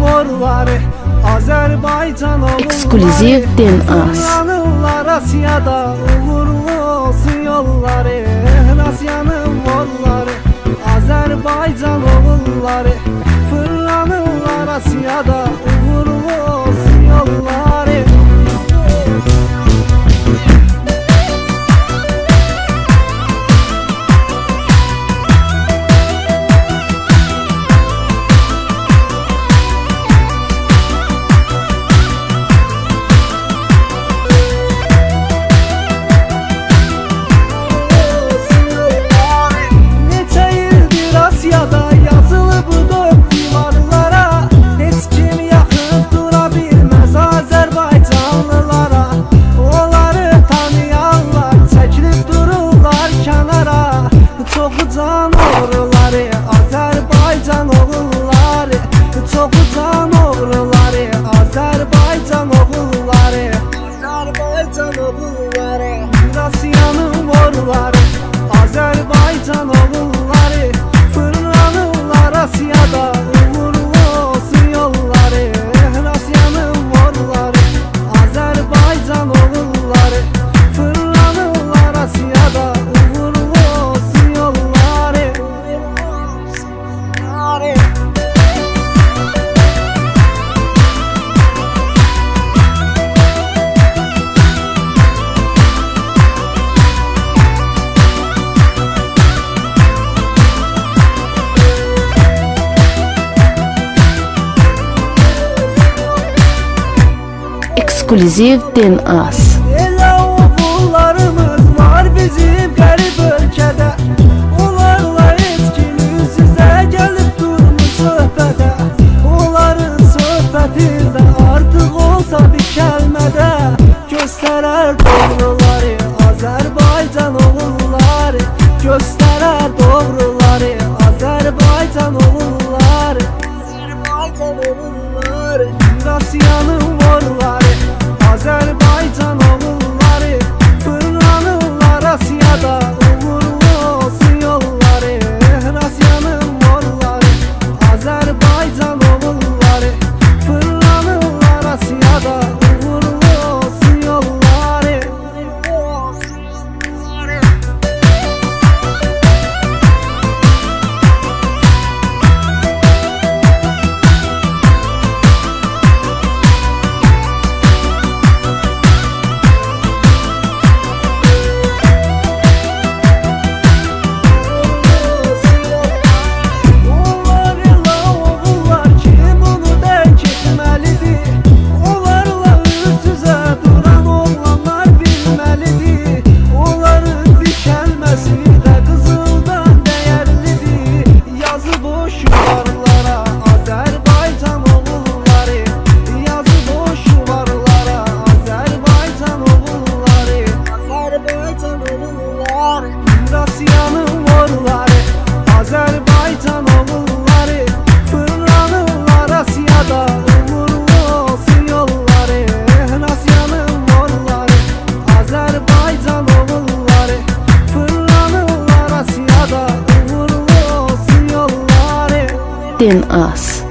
uğurları Azərbaycan olur. Ekskluziv DNAS Asiyada uğurlu olsun yolları? Rasiyanın volları Azərbaycan oğulları Fırlanırlar Asiyada ekskluziv Din As. Elə oğullarımız var bizim qərib ölkədə Onlarla etkin üz üzə gəlib durmuş söhbədə Onların söhbətində artıq olsa bir kəlmədə Göstərər doğruları Azərbaycan oğulları. Göstərər doğruları Azərbaycan oğulları. in us.